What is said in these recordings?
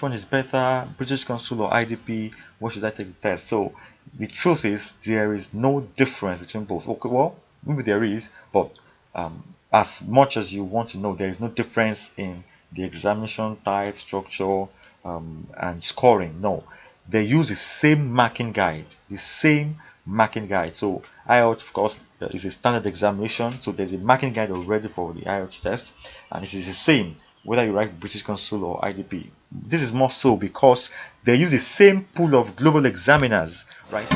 which one is better, British Council or IDP? What should I take the test? So the truth is there is no difference between both. Okay, well, maybe there is, but um, as much as you want to know, there is no difference in the examination type, structure, um, and scoring. No, they use the same marking guide, the same marking guide. So IELTS, of course, is a standard examination. So there's a marking guide already for the IELTS test, and it is the same whether you write British Council or IDP. This is more so because they use the same pool of global examiners, right?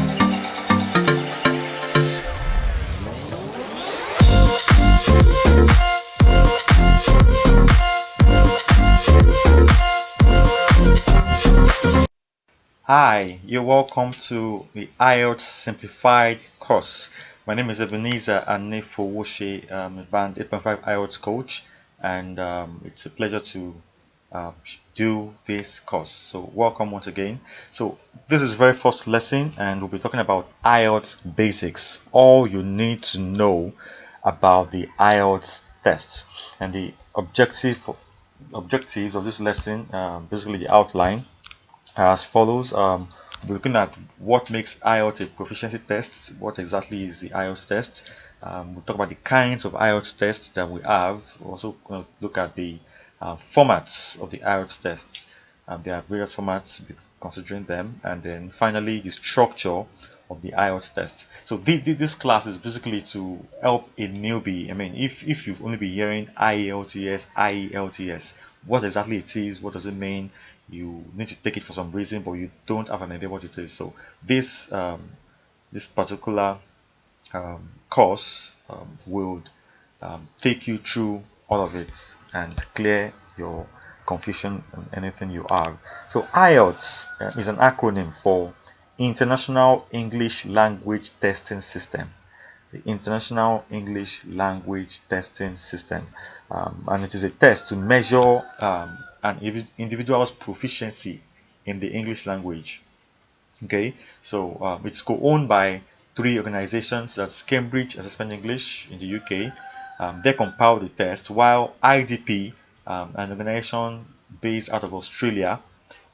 Hi, you're welcome to the IELTS Simplified course. My name is Ebenezer Anefowoshe. I'm um, a band 8.5 IELTS coach and um, it's a pleasure to uh, do this course. So welcome once again. So this is very first lesson and we'll be talking about IELTS basics. All you need to know about the IELTS test and the objective objectives of this lesson, uh, basically the outline as follows. Um, we're looking at what makes IELTS a proficiency test. What exactly is the IELTS test? Um, we'll talk about the kinds of IELTS tests that we have. We're also going to look at the uh, formats of the IELTS tests. Um, there are various formats considering them. And then finally, the structure of the IELTS tests. So this class is basically to help a newbie. I mean, if, if you've only been hearing IELTS, IELTS, what exactly it is, what does it mean, you need to take it for some reason but you don't have an idea what it is so this um, this particular um, course um, will um, take you through all of it and clear your confusion and anything you have. So IELTS uh, is an acronym for International English Language Testing System. The International English Language Testing System um, and it is a test to measure um, an individual's proficiency in the English language. Okay, so um, it's co-owned by three organizations. That's Cambridge Assessment English in the UK. Um, they compile the test, while IDP, um, an organization based out of Australia,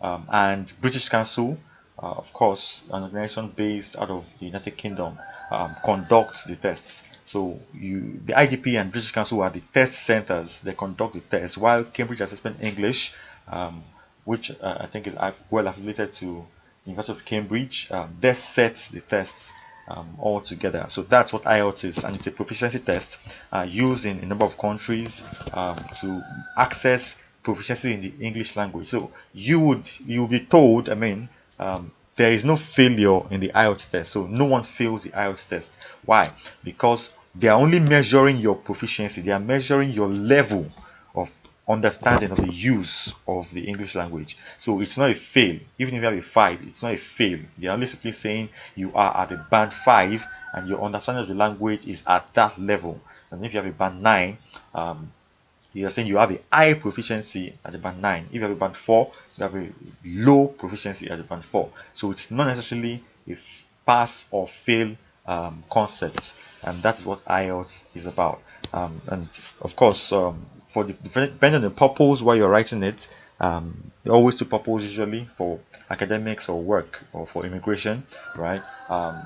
um, and British Council, uh, of course, an organization based out of the United Kingdom, um, conducts the tests. So you, the IDP and British Council are the test centers. They conduct the tests, while Cambridge Assessment English, um, which uh, I think is well affiliated to the University of Cambridge, um, they set the tests um, all together. So that's what IELTS is, and it's a proficiency test uh, used in a number of countries um, to access proficiency in the English language. So you would you will be told, I mean, um, there is no failure in the IELTS test. So no one fails the IELTS test. Why? Because they are only measuring your proficiency. They are measuring your level of understanding of the use of the English language. So it's not a fail. Even if you have a 5, it's not a fail. They are only simply saying you are at a band 5 and your understanding of the language is at that level. And if you have a band 9, um, you are saying you have a high proficiency at the band 9 if you have a band 4 you have a low proficiency at the band 4 so it's not necessarily a pass or fail um, concept and that's what IELTS is about. Um, and of course um, for the depending on the purpose why you're writing it um, always two purpose usually for academics or work or for immigration right? Um,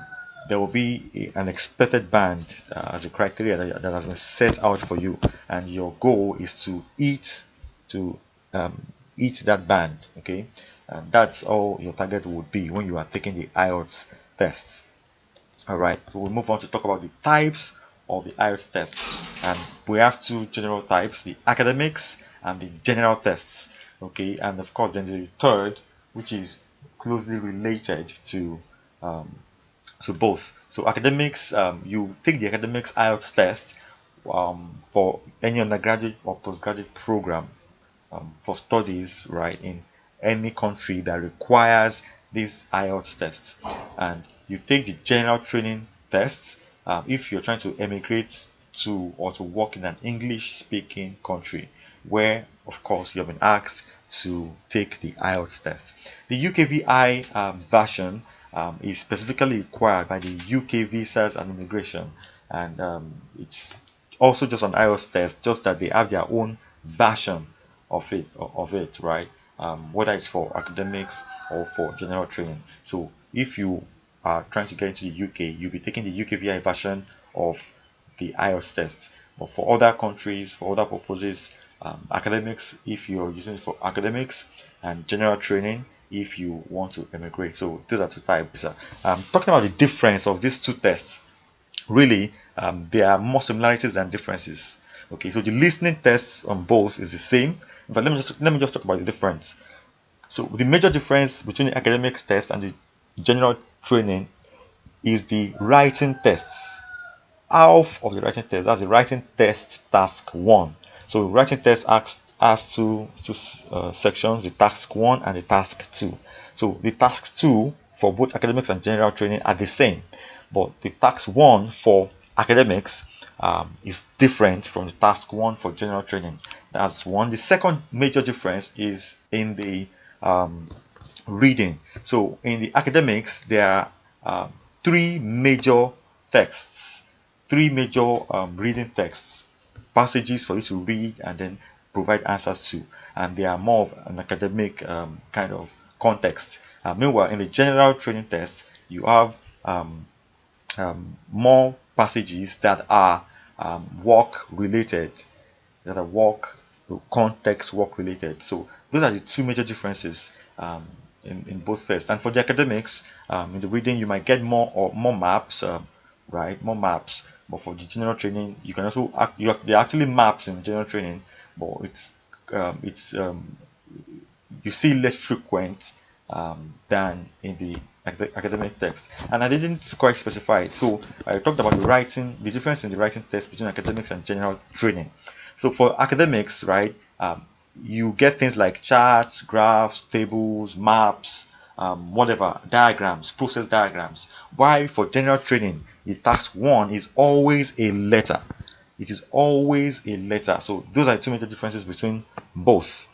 there will be an expected band uh, as a criteria that, that, has been set out for you and your goal is to eat to um, eat that band okay? And that's all your target would be when you are taking the IELTS tests all right so we'll move on to talk about the types of the IELTS tests. And we have two general types the academics and the general tests okay? And of course then the third which is closely related to um, so both. So academics um, you take the academics IELTS test um, for any undergraduate or postgraduate program um, for studies right in any country that requires this IELTS tests. and you take the general training tests um, if you're trying to emigrate to or to work in an English speaking country where of course you have been asked to take the IELTS test. The UKVI um, version um, is specifically required by the UK Visas and Immigration and um, it's also just an IELTS test just that they have their own version of it of it right um, whether it's for academics or for general training. So if you are trying to get into the UK, you'll be taking the UKVI version of the IELTS tests. But for other countries, for other purposes, um, academics, if you're using it for academics, and general training, if you want to emigrate. So those are two types. I'm talking about the difference of these two tests, really, um, there are more similarities than differences. Okay, so the listening test on both is the same, but let me just let me just talk about the difference. So the major difference between the academics test and the general training is the writing tests. Half of the writing test, that's the writing test task one. So writing test asks has two two uh, sections: the task one and the task two. So the task two for both academics and general training are the same, but the task one for academics um, is different from the task one for general training. That's one. The second major difference is in the um, reading. So in the academics, there are uh, three major texts, three major um, reading texts, passages for you to read and then provide answers to, and they are more of an academic um, kind of context. Uh, meanwhile, in the general training test, you have um, um, more passages that are work related, that are work context work related. So those are the two major differences um, in, in both tests. And for the academics, um, in the reading, you might get more or more maps, right? More maps. But for the general training, you can also act, you, there are actually maps in general training, but it's um, it's um, you see less frequent um, than in the academic text and I didn't quite specify it so I talked about the writing the difference in the writing test between academics and general training so for academics right um, you get things like charts graphs tables maps um, whatever diagrams process diagrams. Why? For general training the task one is always a letter. It is always a letter. So those are two major differences between both.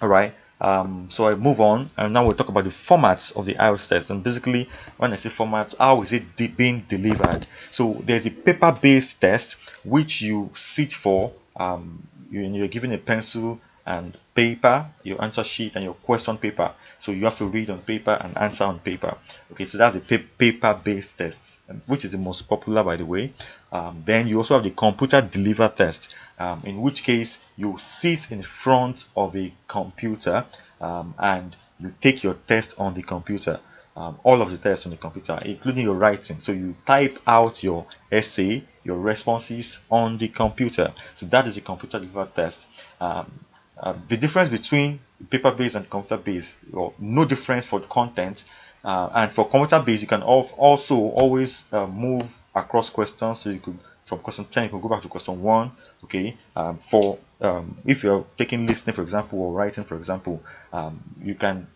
All right um, so I move on and now we'll talk about the formats of the IELTS test. And basically when I say formats how is it de being delivered? So there's a paper based test which you sit for um, you're given a pencil and paper, your answer sheet and your question paper. So you have to read on paper and answer on paper. Okay, so that's the paper-based test, which is the most popular, by the way. Um, then you also have the computer deliver test, um, in which case you sit in front of a computer um, and you take your test on the computer. Um, all of the tests on the computer, including your writing. So you type out your essay, your responses on the computer. So that is a computer delivered test. Um, uh, the difference between paper-based and computer-based, no difference for the content. Uh, and for computer-based, you can also always uh, move across questions. So you could, from question 10, you can go back to question 1. Okay. Um, for um, if you're taking listening, for example, or writing, for example, um, you can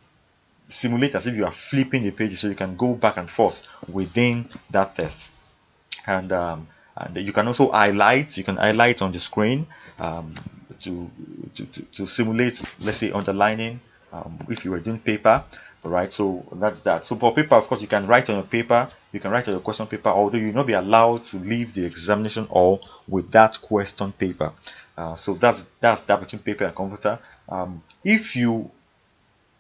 simulate as if you are flipping the page so you can go back and forth within that test. And um, and you can also highlight. You can highlight on the screen. Um, to, to, to, to simulate, let's say, underlining um, if you were doing paper. Right, so that's that. So for paper, of course, you can write on your paper, you can write on your question paper, although you will not be allowed to leave the examination hall with that question paper. Uh, so that's that's that between paper and computer. Um, if you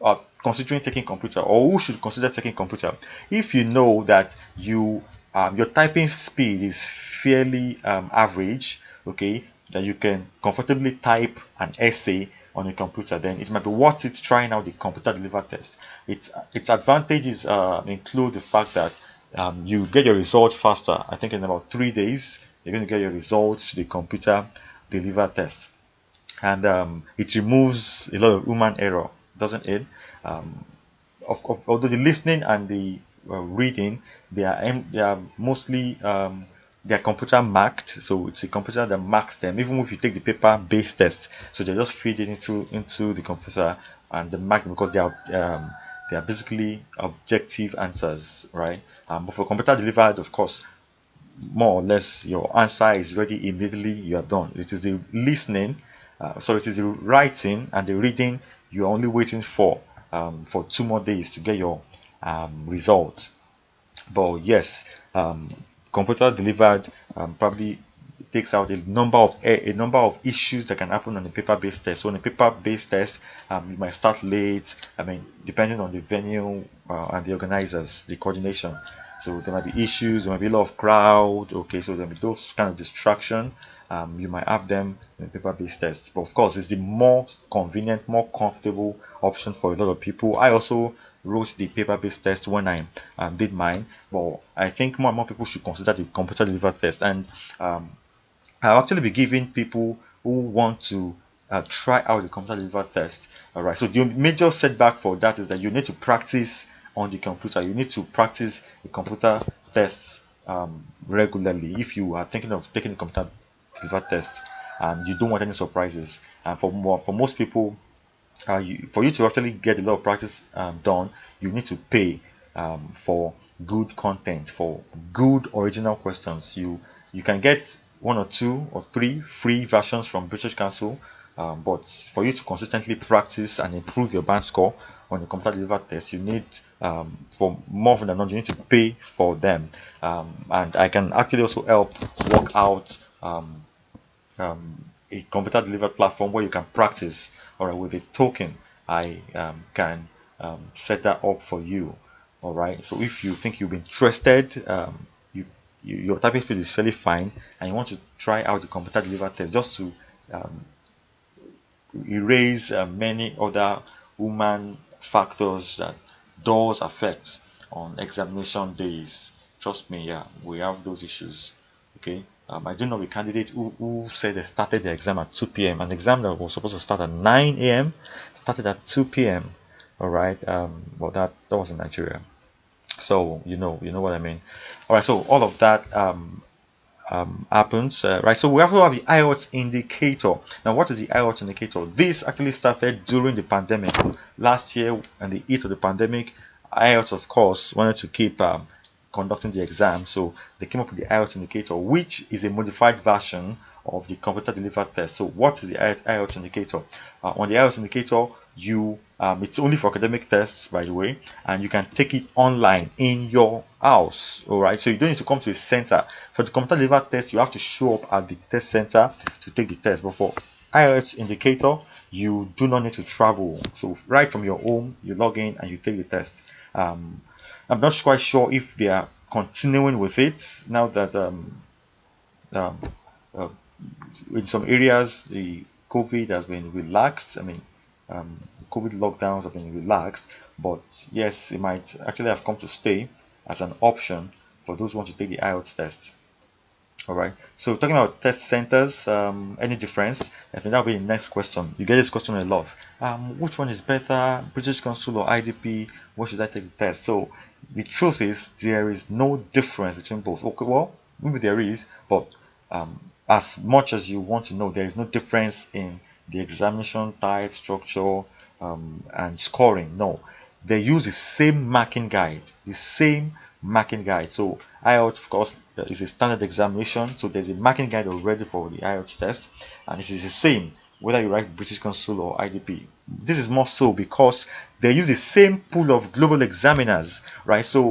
are considering taking computer or who should consider taking computer if you know that you um, your typing speed is fairly um, average okay that you can comfortably type an essay on a computer, then it might be worth it trying out the computer delivered test. Its its advantages uh, include the fact that um, you get your results faster. I think in about three days you're going to get your results to the computer delivered test, and um, it removes a lot of human error, doesn't it? Um, of, of, although the listening and the uh, reading they are they are mostly um, they're computer marked. So it's a computer that marks them. Even if you take the paper based test so they just feed it into into the computer and they mark because they are um, they are basically objective answers right? Um, but for computer delivered of course more or less your answer is ready immediately you are done. It is the listening uh, so it is the writing and the reading you're only waiting for um, for two more days to get your um, results but yes um, computer delivered um, probably takes out a number of a, a number of issues that can happen on a paper-based test. So on a paper-based test, um, you might start late. I mean, depending on the venue uh, and the organizers, the coordination. So there might be issues, there might be a lot of crowd. Okay, so there might be those kind of distraction. Um, you might have them in paper-based tests, but of course, it's the more convenient, more comfortable option for a lot of people. I also wrote the paper-based test when I um, did mine, but I think more and more people should consider the computer-delivered test. And um, I'll actually be giving people who want to uh, try out the computer-delivered test. All right. So the major setback for that is that you need to practice on the computer. You need to practice the computer tests um, regularly if you are thinking of taking the computer delivered test and you don't want any surprises. And for more, for most people, uh, you, for you to actually get a lot of practice um, done, you need to pay um, for good content, for good original questions. You you can get one or two or three free versions from British Council um, but for you to consistently practice and improve your band score on the computer delivered test, you need, um, for more than not, you need to pay for them. Um, and I can actually also help work out um, um, a computer delivered platform where you can practice or with a token. I um, can set that up for you. All right. So if you think you've been interested, you, you, your typing speed is fairly fine, and you want to try out the computer delivered test just to um, erase uh, many other human factors that does affect on examination days. Trust me, yeah, we have those issues. Okay. Um, I do know a candidate who, who said they started the exam at 2 p.m. An exam that was supposed to start at 9 a.m. started at 2 p.m. All right. Um, well, that that was in Nigeria. So you know, you know what I mean. All right. So all of that um, um, happens, uh, right? So we also have the IELTS indicator. Now, what is the IELTS indicator? This actually started during the pandemic. Last year, and the heat of the pandemic, IELTS, of course, wanted to keep um, conducting the exam, so they came up with the IELTS indicator, which is a modified version of the computer delivered test. So what is the IELTS indicator? Uh, on the IELTS indicator, you um, it's only for academic tests, by the way, and you can take it online in your house. All right, so you don't need to come to a center for the computer delivered test. You have to show up at the test center to take the test. But for IELTS indicator, you do not need to travel. So right from your home, you log in and you take the test. Um, I'm not quite sure if they are continuing with it now that um, um, uh, in some areas the COVID has been relaxed. I mean, um, COVID lockdowns have been relaxed, but yes, it might actually have come to stay as an option for those who want to take the IELTS test. All right. So talking about test centers, um, any difference? I think that'll be the next question. You get this question a lot. Um, which one is better, British Council or IDP? What should I take the test? So the truth is there is no difference between both. Okay, well maybe there is, but um, as much as you want to know, there is no difference in the examination type, structure, um, and scoring. No, they use the same marking guide, the same marking guide. So IELTS, of course, is a standard examination. So there's a marking guide already for the IELTS test, and it is the same whether you write British Council or IDP. This is more so because they use the same pool of global examiners, right? So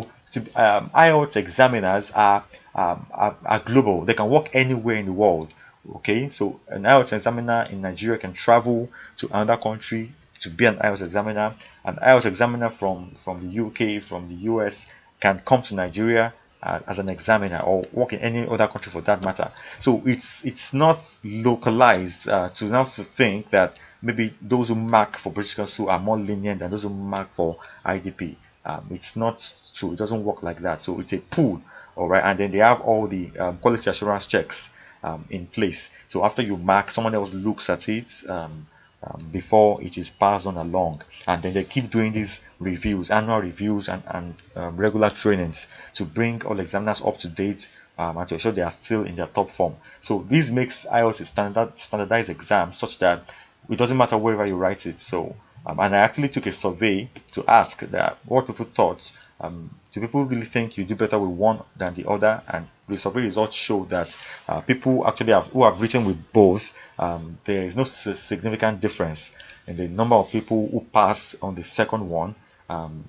um, IELTS examiners are, um, are, are global. They can work anywhere in the world. Okay, so an IELTS examiner in Nigeria can travel to another country to be an IELTS examiner. An IELTS examiner from from the UK, from the US, can come to Nigeria uh, as an examiner or work in any other country for that matter. So it's it's not localized uh, to not to think that maybe those who mark for British Council are more lenient than those who mark for IDP. Um, it's not true. It doesn't work like that. So it's a pool, all right. And then they have all the um, quality assurance checks um, in place. So after you mark, someone else looks at it um, um, before it is passed on along, and then they keep doing these reviews, annual reviews, and, and um, regular trainings to bring all examiners up to date um, and to ensure they are still in their top form. So this makes IELTS a standard standardized exam such that it doesn't matter wherever you write it. So um, and I actually took a survey to ask that what people thought. Um, do people really think you do better with one than the other? And the survey results show that uh, people actually have who have written with both, um, there is no significant difference in the number of people who pass on the second one um,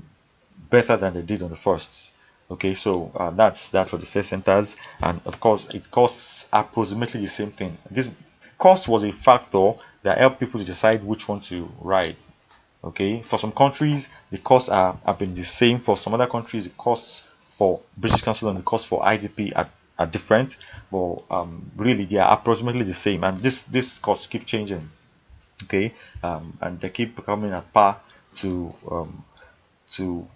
better than they did on the first. okay so uh, that's that for the test centers and of course it costs approximately the same thing this cost was a factor that helped people to decide which one to write okay? For some countries the costs are have been the same. For some other countries the costs for british council and the cost for idp are, are different. But um, really they are approximately the same. And this this costs keep changing okay? Um, and they keep coming at par to um, to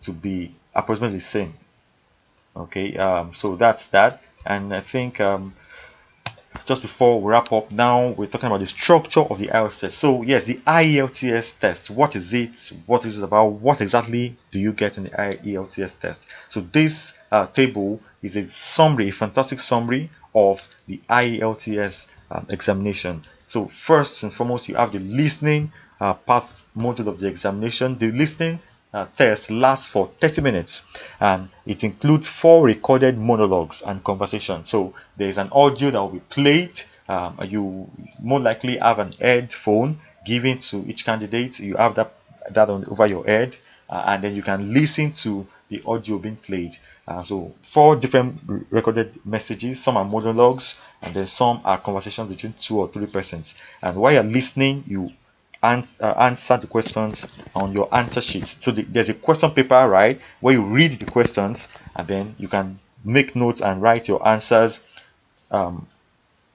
to be approximately the same okay? Um, so that's that. And I think um, just before we wrap up now we're talking about the structure of the IELTS test. So yes the IELTS test what is it? What is it about? What exactly do you get in the IELTS test? So this uh, table is a summary a fantastic summary of the IELTS um, examination. So first and foremost you have the listening uh, part module of the examination. The listening uh, test lasts for 30 minutes and it includes four recorded monologues and conversations. So there's an audio that will be played. Um, you more likely have an headphone given to each candidate. You have that that on over your head, uh, and then you can listen to the audio being played. Uh, so four different recorded messages. Some are monologues, and then some are conversations between two or three persons. And while you're listening, you answer, uh, answer the questions on your answer sheet. So the, there's a question paper, right, where you read the questions and then you can make notes and write your answers um,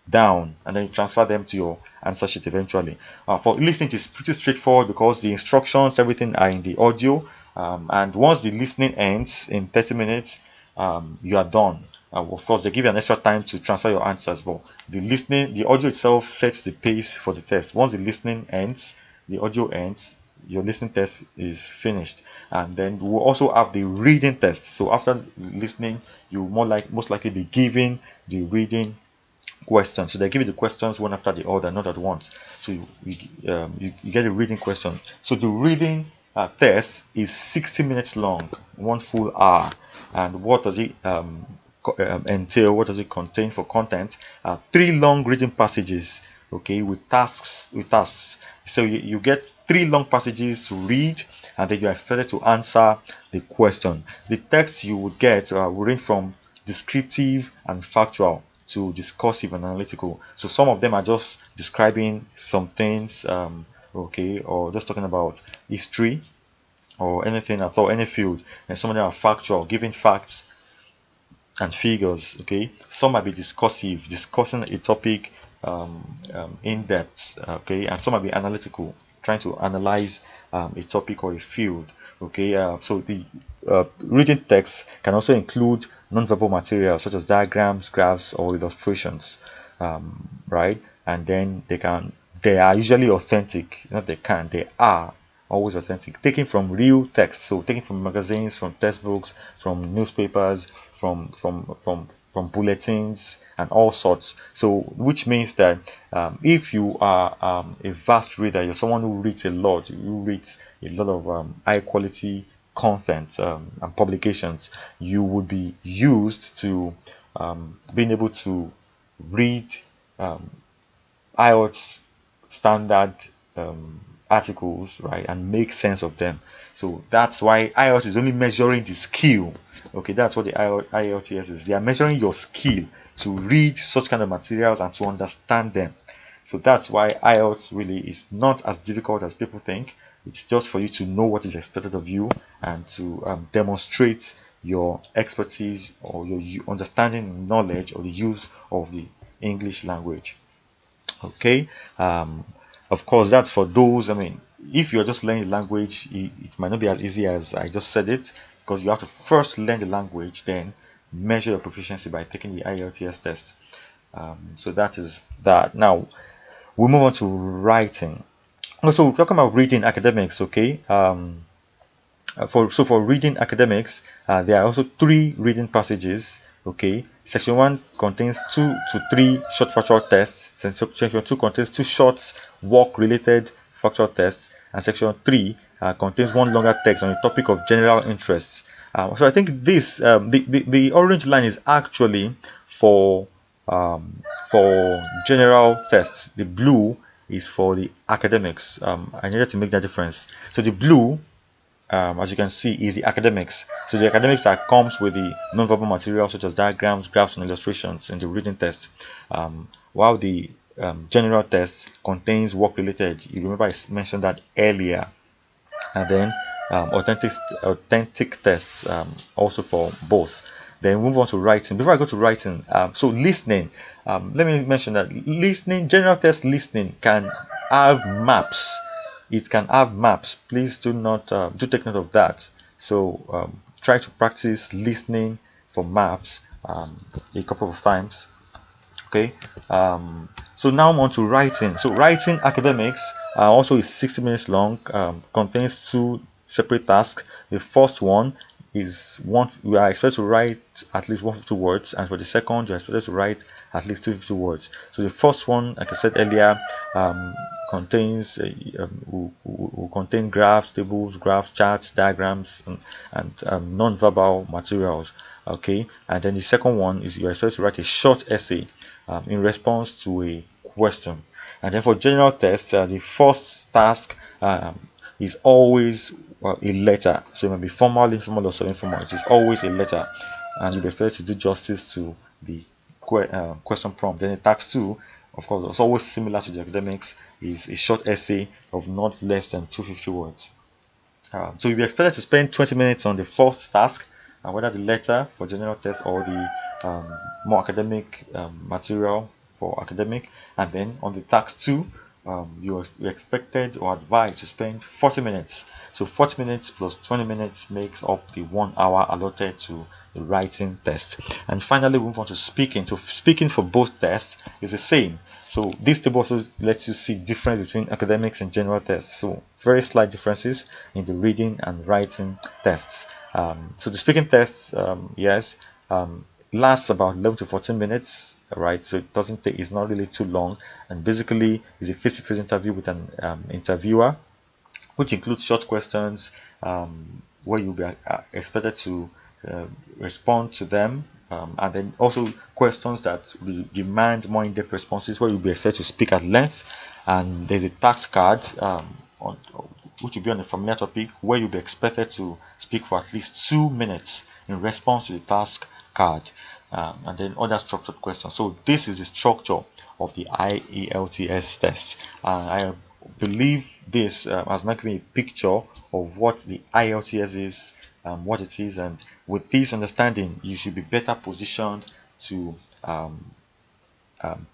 down and then you transfer them to your answer sheet eventually. Uh, for listening, it's pretty straightforward because the instructions, everything are in the audio. Um, and once the listening ends in 30 minutes, um, you are done. Uh, of course, they give you an extra time to transfer your answers, but the listening, the audio itself sets the pace for the test. Once the listening ends, the audio ends, your listening test is finished. And then we'll also have the reading test. So after listening, you more like most likely be given the reading questions. So they give you the questions one after the other, not at once. So you you, um, you, you get a reading question. So the reading uh, test is 60 minutes long, one full hour. And what does it um, um, entail? What does it contain for content? Uh, three long reading passages, okay, with tasks. With tasks. So you, you get three long passages to read, and then you're expected to answer the question. The text you would get uh, will range from descriptive and factual to discursive and analytical. So some of them are just describing some things, um, okay, or just talking about history or anything at all, any field. And some of them are factual, giving facts and figures okay? Some might be discursive discussing a topic um, um, in depth okay? And some might be analytical trying to analyze um, a topic or a field okay? Uh, so the uh, reading text can also include non-verbal material such as diagrams graphs or illustrations um, right? And then they can they are usually authentic not they can they are always authentic. Taken from real text so taken from magazines from textbooks from newspapers from from from from bulletins and all sorts. So which means that um, if you are um, a vast reader you're someone who reads a lot you read a lot of um, high quality content um, and publications you would be used to um, being able to read um, IELTS standard um, articles right and make sense of them. So that's why IELTS is only measuring the skill. Okay that's what the IELTS is. They are measuring your skill to read such kind of materials and to understand them. So that's why IELTS really is not as difficult as people think. It's just for you to know what is expected of you and to um, demonstrate your expertise or your understanding knowledge or the use of the English language okay? Um, of course that's for those i mean if you're just learning language it, it, might not be as easy as i just said it because you have to first learn the language then measure your proficiency by taking the IELTS test. Um, so that is that. Now we move on to writing. Also talking about reading academics okay? Um, for so for reading academics uh, there are also three reading passages okay? Section 1 contains 2 to 3 short factual tests section 2 contains two short work related factual tests and section 3 uh, contains one longer text on the topic of general interests. Uh, so i think this um, the, the, the orange line is actually for um, for general tests. The blue is for the academics. Um, i needed to make that difference. So the blue um, as you can see, is the academics. So the academics that comes with the non-verbal material such as diagrams, graphs, and illustrations in the reading test. Um, while the um, general test contains work-related, you remember I mentioned that earlier. And then um, authentic authentic tests um, also for both. Then move on to writing. Before I go to writing, um, so listening. let me mention that listening, general test listening can have maps it can have maps. Please do not uh, do take note of that. So um, try to practice listening for maps um, a couple of times. Okay? Um, so now I'm on to writing. So writing academics uh, also is 60 minutes long um, contains two separate tasks. The first one is one we are expected to write at least 150 words and for the second you're expected to write at least 250 words. So the first one like i said earlier um, contains uh, um, will, contain graphs tables graphs charts diagrams and, and um, non-verbal materials okay? And then the second one is you're expected to write a short essay um, in response to a question. And then for general tests uh, the first task um, is always well, a letter. So it may be formal, informal, or semi-informal. It is always a letter, and you'll be expected to do justice to the uh, question prompt. Then the task two, of course, it's always similar to the academics, is a short essay of not less than 250 words. Um, so you'll be expected to spend 20 minutes on the first task, and whether the letter for general test or the um, more academic um, material for academic, and then on the task two, um, you are expected or advised to spend 40 minutes. So 40 minutes plus 20 minutes makes up the one hour allotted to the writing test. And finally, we move on to speaking. So speaking for both tests is the same. So this table also lets you see difference between academics and general tests. So very slight differences in the reading and writing tests. Um, so the speaking tests, um, yes, um, lasts about 11 to 14 minutes right? So it doesn't take it's not really too long. And basically it's a face-to-face interview with an um, interviewer which includes short questions um, where you'll be uh, expected to uh, respond to them um, and then also questions that will demand more in-depth responses where you'll be expected to speak at length. And there's a task card um, on, which will be on a familiar topic where you'll be expected to speak for at least two minutes in response to the task card um, and then other structured questions. So this is the structure of the IELTS test. And I believe this uh, has made me a picture of what the IELTS is um, what it is and with this understanding you should be better positioned to um, um,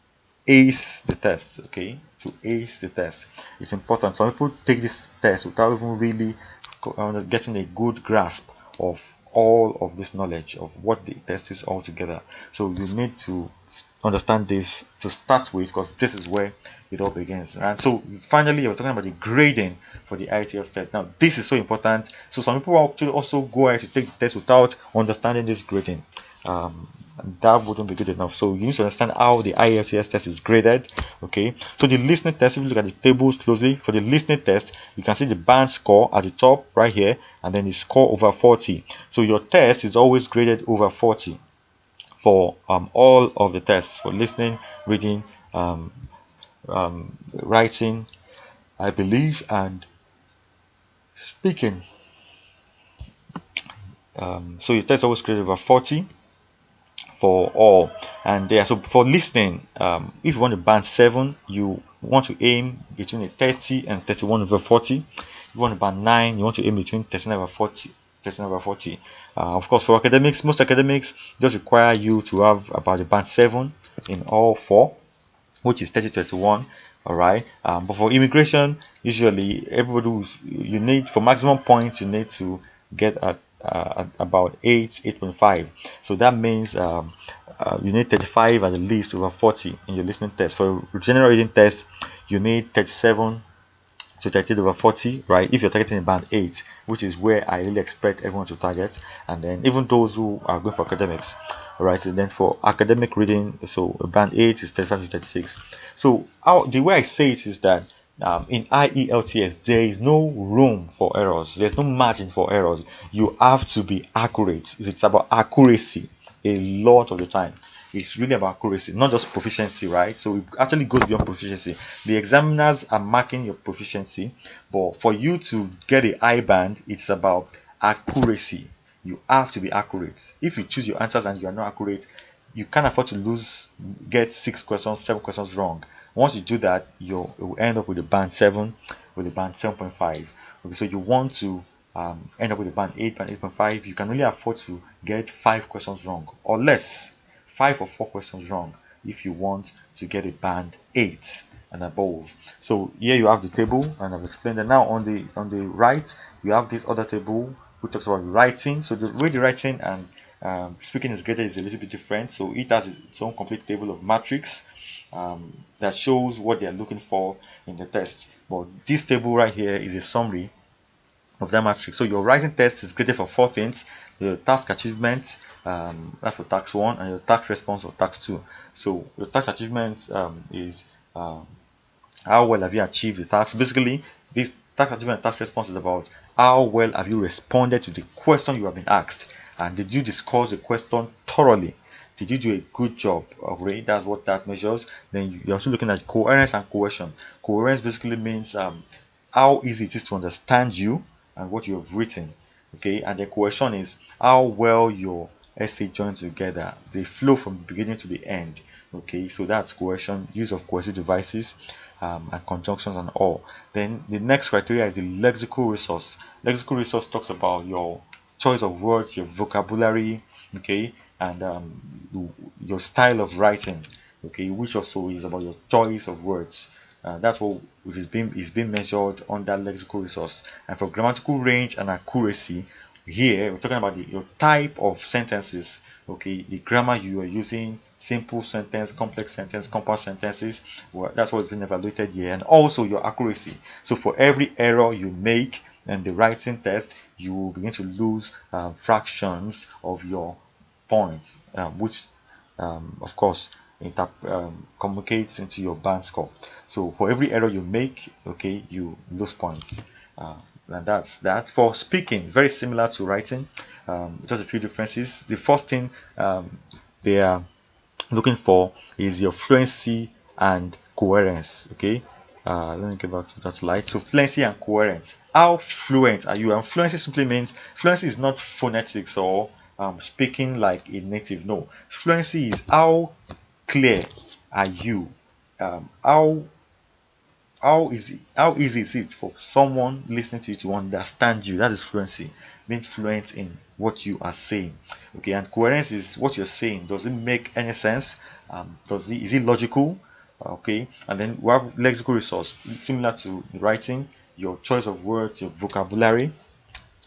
ace the test okay? To ace the test. It's important. Some people take this test without even really uh, getting a good grasp of all of this knowledge of what the test is altogether so you need to understand this to start with because this is where it all begins and so finally we're talking about the grading for the IELTS test. Now this is so important. So some people actually also go ahead to take the test without understanding this grading um, that wouldn't be good enough. So you need to understand how the IELTS test is graded okay? So the listening test if you look at the tables closely for the listening test you can see the band score at the top right here and then the score over 40 so your test is always graded over 40 for um, all of the tests for listening reading um, um, writing I believe and speaking. Um, so your test always graded over 40 for all. And there so for listening um, if you want to band 7 you want to aim between a 30 and 31 over 40 if you want to band 9 you want to aim between 39 over 40 39 over 40 uh, of course for academics most academics just require you to have about a band 7 in all four which is 30 31 all right? Um, but for immigration usually everybody you need for maximum points you need to get a uh, about 8 8.5 so that means um, uh, you need 35 at least over 40 in your listening test. For general reading test you need 37 to 30 over 40 right? If you're targeting band 8 which is where i really expect everyone to target. And then even those who are going for academics right? So then for academic reading so band 8 is 35 to 36 so how the way i say it is that um, in IELTS, there is no room for errors. There's no margin for errors. You have to be accurate. It's about accuracy a lot of the time. it's really about accuracy, not just proficiency, right? So it actually goes beyond proficiency. The examiners are marking your proficiency, but for you to get a I band, it's about accuracy. You have to be accurate. If you choose your answers and you are not accurate, you can't afford to lose, get six questions, seven questions wrong. Once you do that, you'll, end up with a band seven, with a band 7.5. Okay, so you want to um, end up with a band 8 and 8.5 you can only afford to get five questions wrong or less five or four questions wrong if you want to get a band 8 and above so here you have the table and I've explained that now on the on the right you have this other table which talks about writing so the way the writing and um, speaking is graded is a little bit different so it has its own complete table of matrix um, that shows what they are looking for in the test but this table right here is a summary of that matrix. So your writing test is graded for four things: your task achievement, um, that's for task one, and your task response or task two. So your task achievement um, is um, how well have you achieved the task. Basically, this task achievement task response is about how well have you responded to the question you have been asked, and did you discuss the question thoroughly. Did you do a good job? of reading that's what that measures. Then you're also looking at coherence and cohesion. Coherence basically means um, how easy it is to understand you and what you have written okay and the question is how well your essay joined together they flow from the beginning to the end okay so that's cohesion use of cohesive devices um, and conjunctions and all then the next criteria is the lexical resource lexical resource talks about your choice of words your vocabulary okay and um, your style of writing okay which also is about your choice of words. Uh, that's what is being is being measured on that lexical resource and for grammatical range and accuracy. Here we're talking about the, your type of sentences okay the grammar you are using simple sentence complex sentence compound sentences well, that's what's been evaluated here and also your accuracy. So for every error you make in the writing test you will begin to lose um, fractions of your points um, which um, of course um, communicates into your band score. So for every error you make okay you lose points. Uh, and that's that. For speaking very similar to writing just a few differences. The first thing they are looking for is your fluency and coherence okay uh, let me get back to that slide so fluency and coherence how fluent are you? And fluency simply means fluency is not phonetics or um, speaking like a native no. Fluency is how clear are you? Um, how how easy how easy is it for someone listening to you to understand you? That is fluency. Being fluent in what you are saying. Okay and coherence is what you're saying. Does it make any sense? Um, does it is it logical okay and then we have lexical resource similar to writing your choice of words your vocabulary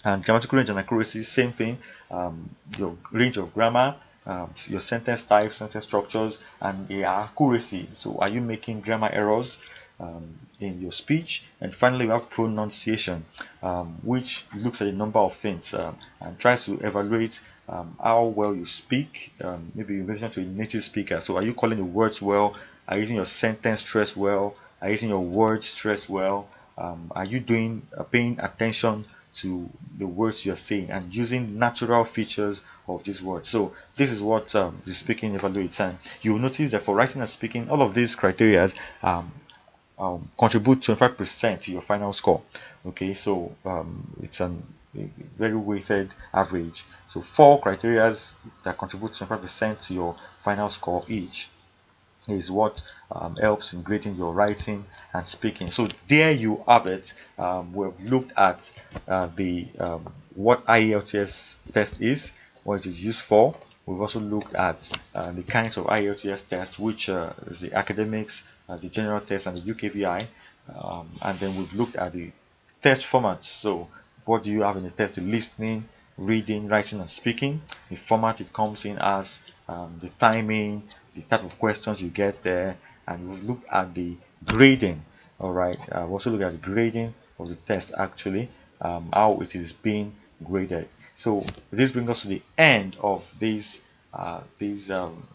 and grammatical range and accuracy same thing um, your range of grammar um, your sentence types, sentence structures, and the accuracy. So, are you making grammar errors um, in your speech? And finally, we have pronunciation, um, which looks at a number of things um, and tries to evaluate um, how well you speak. Um, maybe in relation to a native speaker. So, are you calling the words well? Are you using your sentence stress well? Are you using your words stress well? are you doing uh, paying attention to the words you're saying and using natural features of these words. So this is what um, the speaking evaluates and you will notice that for writing and speaking all of these criteria um, um, contribute 25% to your final score. Okay, so um, it's an, a very weighted average. So four criteria that contribute 25% to your final score each is what um, helps in grading your writing and speaking. So there you have it. Um, we've looked at uh, the um, what IELTS test is, what it is used for. We've also looked at uh, the kinds of IELTS tests, which uh, is the academics, uh, the general test, and the UKVI. Um, and then we've looked at the test formats. So what do you have in the test? The listening, reading, writing, and speaking. The format it comes in as um, the timing, the type of questions you get there, and we've looked at the grading. All right, uh, we also look at the grading of the test actually, um, how it is being graded. So this brings us to the end of this uh, this um,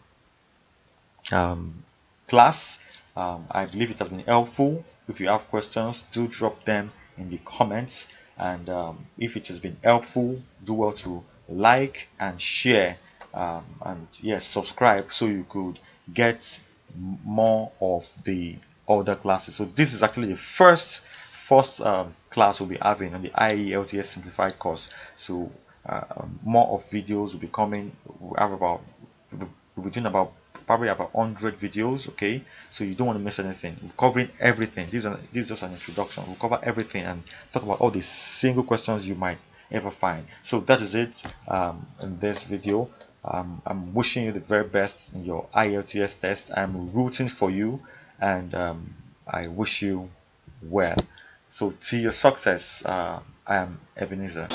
um, class. Um, I believe it has been helpful. If you have questions, do drop them in the comments. And um, if it has been helpful, do well to like and share um, and yes subscribe so you could get more of the other classes. So this is actually the first first um, class we'll be having on the IELTS simplified course. So uh, more of videos will be coming. We have about we'll be doing about probably about 100 videos okay? So you don't want to miss anything. We're covering everything. This is, this is just an introduction. We'll cover everything and talk about all the single questions you might ever find. So that is it um, in this video um, I'm wishing you the very best in your IELTS test. I'm rooting for you and um, I wish you well. So to your success, uh, I am Ebenezer.